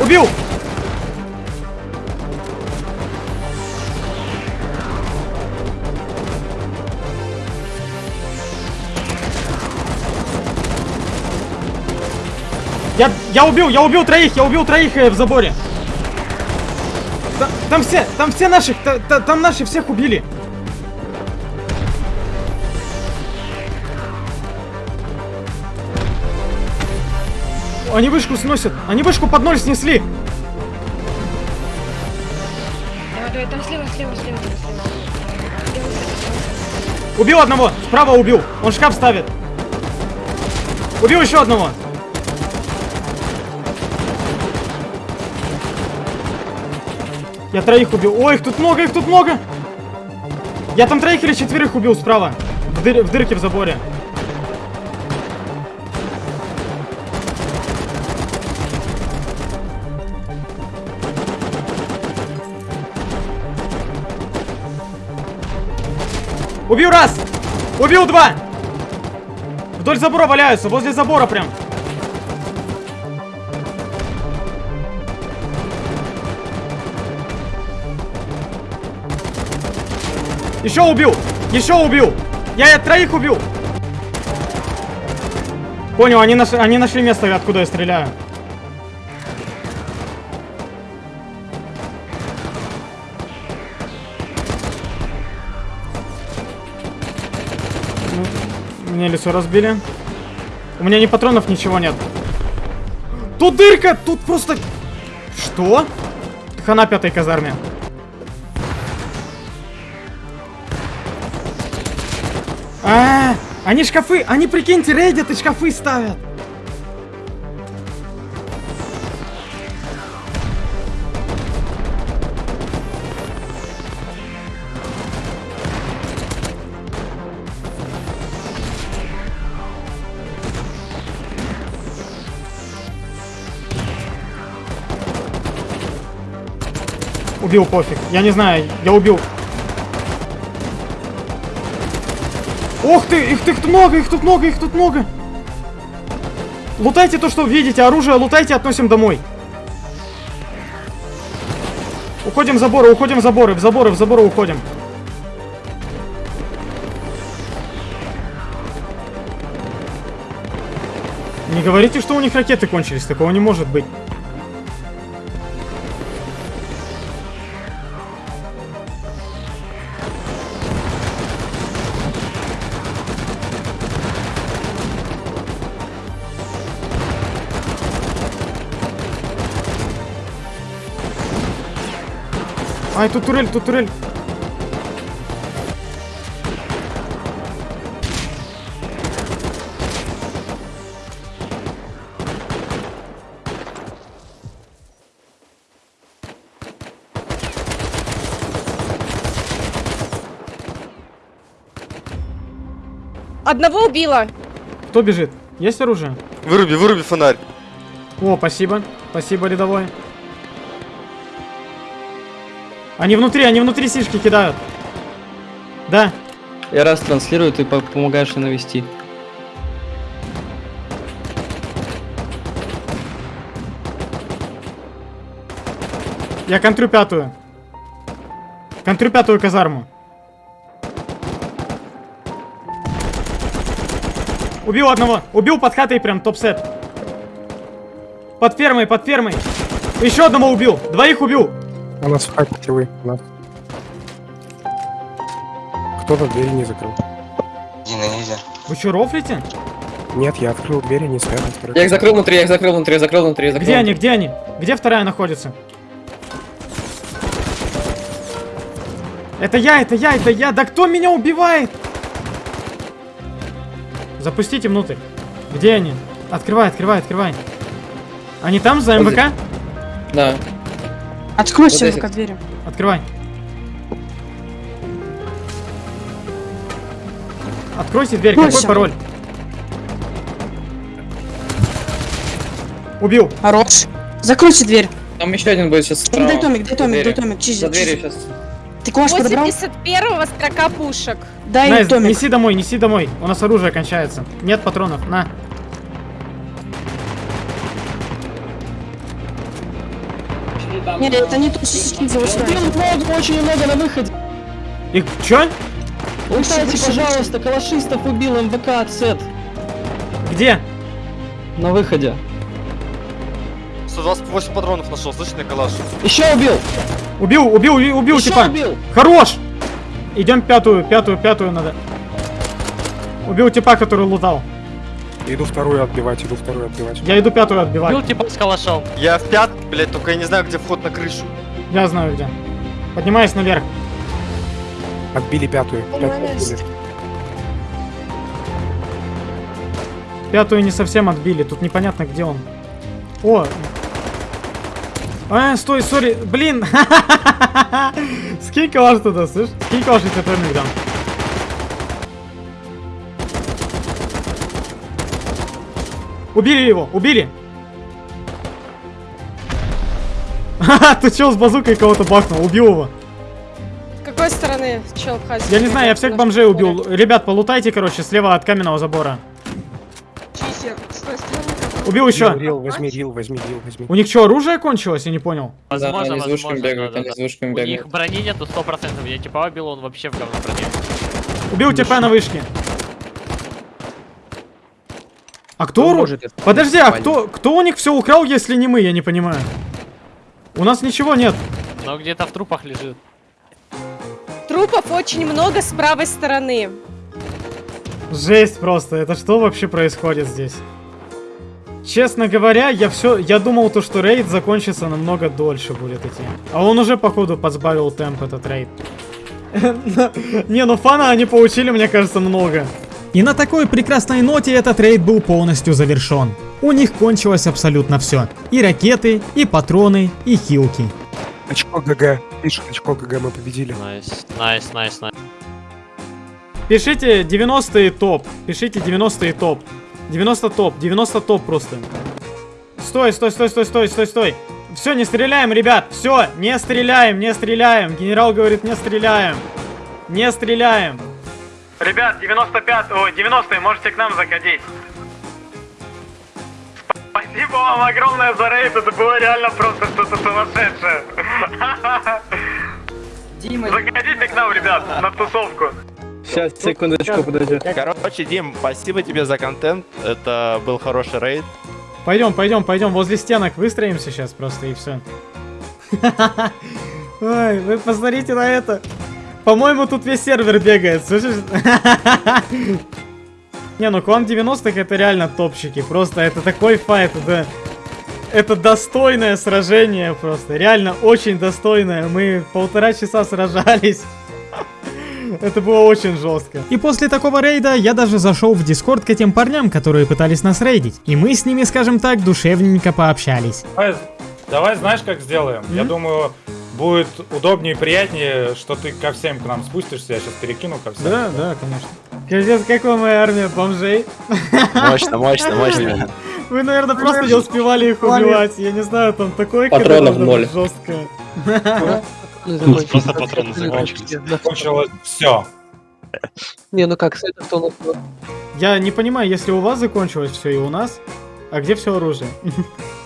Убил. Я, убил, я убил троих, я убил троих э, в заборе. Та- Там, все, там все наших, та- та- там наши всех убили. Они вышку сносят, они вышку под ноль снесли. Давай, давай, там слева, слева, слева, там слева. Убил одного, справа убил, он шкаф ставит. Убил еще одного. Я троих убил. Ой, их тут много, их тут много. Я там троих или четверых убил справа. В, дыр- в дырке в заборе. Убил раз! Убил два! Вдоль забора валяются, возле забора прям. Еще убил! Еще убил! Я, я троих убил! Понял, они, наш, они нашли место, откуда я стреляю. Ну, Мне лицо разбили. У меня ни патронов, ничего нет. Тут дырка! Тут просто... Что? Хана пятой казарме. Они шкафы, они, прикиньте, рейдят и шкафы ставят. Убил, пофиг. Я не знаю, я убил. Ух ты, их тут много, их тут много, их тут много. Лутайте то, что видите, оружие лутайте, относим домой. Уходим в заборы, уходим в заборы, в заборы, в заборы уходим. говорите, что у них ракеты кончились, такого не может быть. Тут турель, тут турель. Одного убила. Кто бежит? Есть оружие? Выруби, выруби фонарь. О, спасибо. Спасибо, рядовой. Они внутри, они внутри сишки кидают. Да. Я раз транслирую, ты по- помогаешь навести. Я контрю пятую. Контрю пятую казарму. Убил одного. Убил под хатой прям топ-сет. Под фермой, под фермой. Еще одного убил. Двоих убил. У нас в хате вы. У нас. Кто-то двери не закрыл. Вы что, рофлите? Нет, я открыл двери, не спрятал. Я их закрыл внутри, я их закрыл внутри, я закрыл внутри, я закрыл. Где они, где они? Где вторая находится? Это я, это я, это я. Да кто меня убивает? Запустите внутрь. Где они? Открывай, открывай, открывай. Они там, за МВК? Да. Откройте Вот двери. Открывай. Откройте дверь. Какой Бросим. пароль? Убил. Хорош. Закройте дверь. Там еще один будет сейчас справа. Дай томик, дай томик, дай томик. Чизи, За дверью сейчас. Ты кулаш подобрал? 81-го строка пушек. Дай Найс, томик. неси домой, неси домой. У нас оружие кончается. Нет патронов. На. Нет, это не то, что сейчас за Очень много на выходе. И чё? Лутайте, пожалуйста, калашистов убил МВК сет. Где? На выходе. 128 патронов нашел, слышишь, на калаш? Еще убил! Убил, убил, убил, убил, Еще типа. убил! Хорош! Идем пятую, пятую, пятую надо. Убил типа, который лутал. Иду вторую отбивать, иду вторую отбивать. Я иду пятую отбивать. Бил типа с калашом. Я в пят, блять, только я не знаю, где вход на крышу. Я знаю где. Поднимаюсь наверх. Отбили пятую. Пятую отбили. Пятую не совсем отбили, тут непонятно где он. О! А, стой, сори, блин! [laughs] Скинь калаш туда, слышь? Скинь калаш, я тебе тайминг дам. Убили его, убили! Ха-ха, ты чел с базукой кого-то бахнул, убил его. С какой стороны чел хазе? Я не знаю, я всех бомжей убил. Ребят, полутайте, короче, слева от каменного забора. Убил еще. Рил, возьми, рил, возьми, рил, возьми. У них что, оружие кончилось? Я не понял. Возможно, они с двушками возможно, бегают, да, они да, с двушками У бегают. них брони нету 100%. Я типа убил, он вообще в говно броне. Убил типа на вышке. А кто оружие? может Подожди, а кто, кто у них все украл, если не мы, я не понимаю. У нас ничего нет. Но где-то в трупах лежит. Трупов очень много с правой стороны. Жесть просто, это что вообще происходит здесь? Честно говоря, я все, я думал то, что рейд закончится намного дольше будет идти. А он уже, походу, подсбавил темп этот рейд. [laughs] Не, ну фана они получили, мне кажется, много. И на такой прекрасной ноте этот рейд был полностью завершен. У них кончилось абсолютно все. И ракеты, и патроны, и хилки. Очко ГГ. Пишет очко ГГ, мы победили. Nice, nice, nice, nice. Пишите 90 топ. Пишите 90 топ. 90 топ. 90 топ просто. Стой, стой, стой, стой, стой, стой, стой. Все, не стреляем, ребят. Все, не стреляем, не стреляем. Генерал говорит, не стреляем. Не стреляем. Ребят, 95, ой, 90 можете к нам заходить. Спасибо вам огромное за рейд, это было реально просто что-то сумасшедшее. Дима, Заходите к нам, ребят, на тусовку. Сейчас, секундочку, подожди. Короче, Дим, спасибо тебе за контент. Это был хороший рейд. Пойдем, пойдем, пойдем, возле стенок выстроимся сейчас просто и все. [laughs] Ой, вы посмотрите на это. По-моему, тут весь сервер бегает, слышишь? [laughs] Не, ну клан 90-х это реально топчики. Просто это такой файт, это... Это достойное сражение просто. Реально очень достойное. Мы полтора часа сражались. [laughs] Это было очень жестко. И после такого рейда я даже зашел в дискорд к этим парням, которые пытались нас рейдить. И мы с ними, скажем так, душевненько пообщались. Давай, давай знаешь, как сделаем? Mm -hmm. Я думаю, будет удобнее и приятнее, что ты ко всем к нам спустишься. Я сейчас перекину ко всем. Да, да, конечно. Капец, какая моя армия бомжей. Мощно, мощно, [laughs] мощно. Вы, наверное, просто не успевали их убивать. Я не знаю, там такое Патронов ноль. жесткое. [laughs] Просто патроны закончились. Закончилось все. Не, ну как, с этого нас Я не понимаю, если у вас закончилось все и у нас, а где все оружие? [laughs]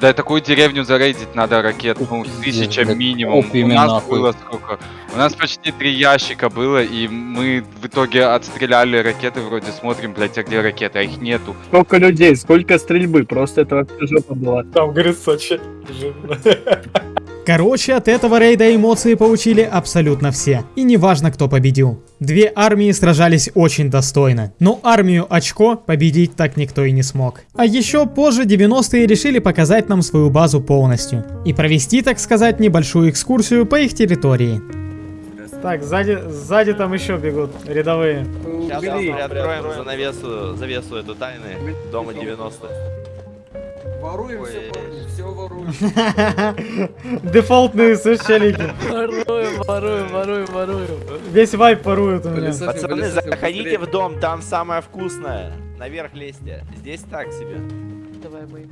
Да такую деревню зарейдить надо ракет, ну, тысяча минимум. У нас было сколько? У нас почти три ящика было, и мы в итоге отстреляли ракеты, вроде смотрим, блядь, а где ракеты, а их нету. Сколько людей, сколько стрельбы, просто это вообще жопа была. Там, говорит, Сочи. [laughs] Короче, от этого рейда эмоции получили абсолютно все. И неважно, кто победил. Две армии сражались очень достойно. Но армию очко победить так никто и не смог. А еще позже 90-е решили показать нам свою базу полностью. И провести, так сказать, небольшую экскурсию по их территории. Так, сзади, сзади там еще бегут рядовые. Сейчас приоткроем занавесу, завесу эту тайны дома 90 Воруем все, все воруем. Дефолтные сочелики. Воруем, воруем, воруем, воруем. Весь вайп ворует у меня. Пацаны, заходите в дом, там самое вкусное. Наверх лезьте. Здесь так себе. Давай мы.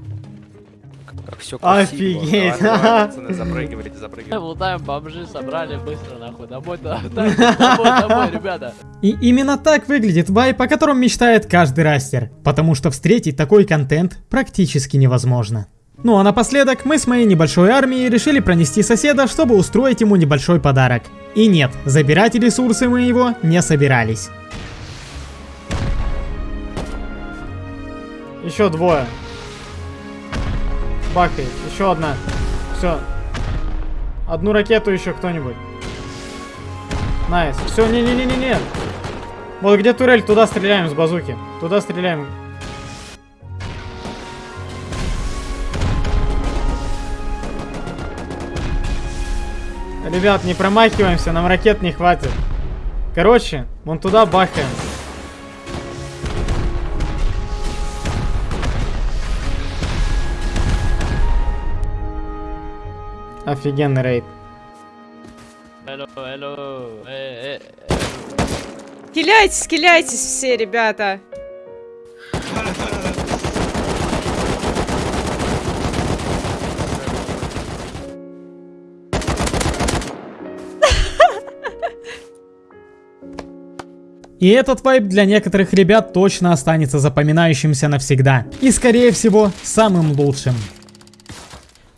Как все Офигеть. Пацаны, запрыгивайте, запрыгивайте. Лутаем бомжи, собрали быстро нахуй. [laughs] Домой, домой, домой, ребята. И именно так выглядит вайп, о котором мечтает каждый растер. Потому что встретить такой контент практически невозможно. Ну а напоследок мы с моей небольшой армией решили пронести соседа, чтобы устроить ему небольшой подарок. И нет, забирать ресурсы мы его не собирались. Еще двое. Бахай, еще одна. Все. Одну ракету еще кто-нибудь. Nice. Все, не-не-не-не-не. Вот где турель, туда стреляем с базуки. Туда стреляем. Ребят, не промахиваемся, нам ракет не хватит. Короче, вон туда бахаем. Офигенный рейд. Hello, hello. Э, э, Киляйтесь, киляйтесь все, ребята. И этот вайп для некоторых ребят точно останется запоминающимся навсегда. И скорее всего, самым лучшим.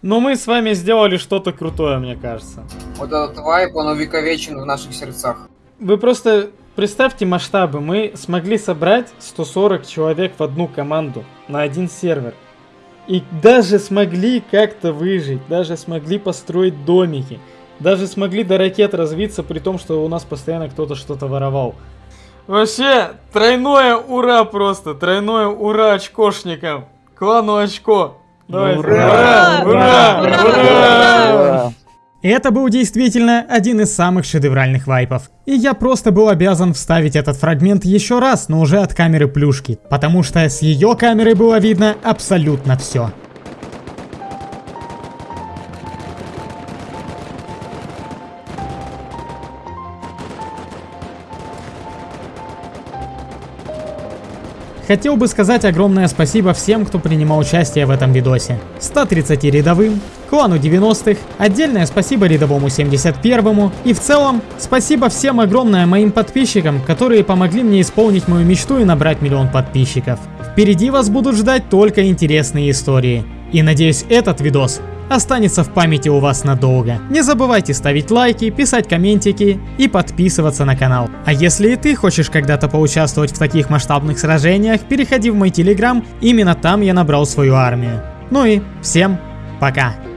Но мы с вами сделали что-то крутое, мне кажется. Вот этот вайп, он увековечен в наших сердцах. Вы просто представьте масштабы. Мы смогли собрать 140 человек в одну команду на один сервер. И даже смогли как-то выжить, даже смогли построить домики. Даже смогли до ракет развиться, при том, что у нас постоянно кто-то что-то воровал. Вообще, тройное ура просто, тройное ура очкошникам. Клану очко. Давай, ура! Ура! Ура! Ура! ура! Это был действительно один из самых шедевральных вайпов. И я просто был обязан вставить этот фрагмент еще раз, но уже от камеры плюшки, потому что с ее камеры было видно абсолютно все. Хотел бы сказать огромное спасибо всем, кто принимал участие в этом видосе. 130 рядовым, клану 90-х, отдельное спасибо рядовому 71-му и в целом спасибо всем огромное моим подписчикам, которые помогли мне исполнить мою мечту и набрать миллион подписчиков. Впереди вас будут ждать только интересные истории. И надеюсь этот видос останется в памяти у вас надолго. Не забывайте ставить лайки, писать комментики и подписываться на канал. А если и ты хочешь когда-то поучаствовать в таких масштабных сражениях, переходи в мой телеграм, именно там я набрал свою армию. Ну и всем пока.